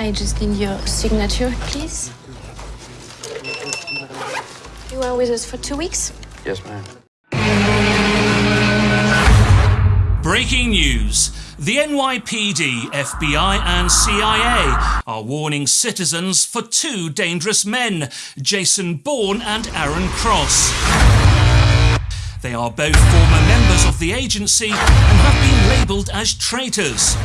I just need your signature, please. You are with us for two weeks? Yes, ma'am. Breaking news. The NYPD, FBI, and CIA are warning citizens for two dangerous men, Jason Bourne and Aaron Cross. They are both former members of the agency and have been labelled as traitors.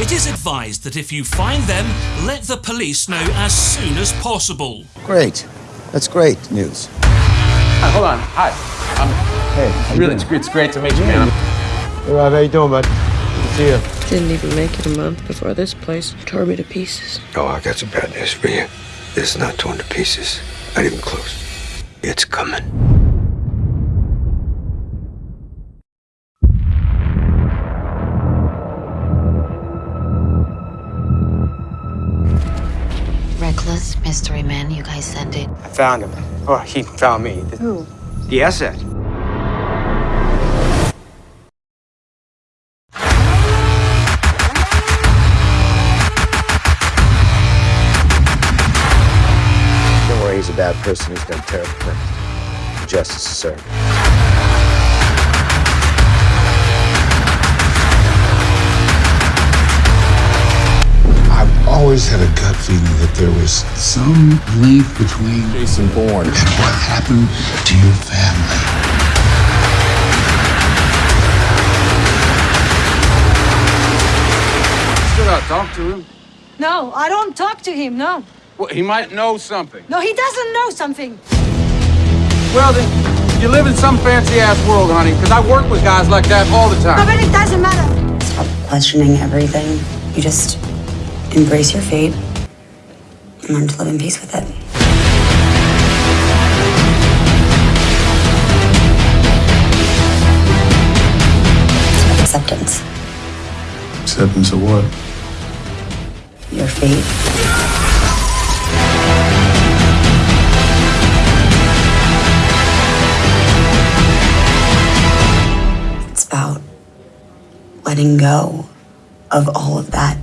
It is advised that if you find them, let the police know as soon as possible. Great. That's great news. Hi, hold on. Hi. I'm Hey, really. It's, it's great to meet you, man. Hey, Rob, how you doing, bud? Good to see you. Didn't even make it a month before this place tore me to pieces. Oh, I got some bad news for you. This is not torn to pieces. Not even close. It's coming. Reckless mystery man, you guys sent it. I found him. Or he found me. Who? The asset. Don't worry, he's a bad person who's done terrible things. Justice is served. Always had a gut feeling that there was some link between Jason Bourne. and what happened to your family. Still gotta talk to him. No, I don't talk to him, no. Well, he might know something. No, he doesn't know something. Well, then, you live in some fancy ass world, honey, because I work with guys like that all the No, time. but it doesn't matter. Stop questioning everything. You just embrace your fate and learn to live in peace with it. Acceptance. Acceptance of what? Your fate. It's about letting go of all of that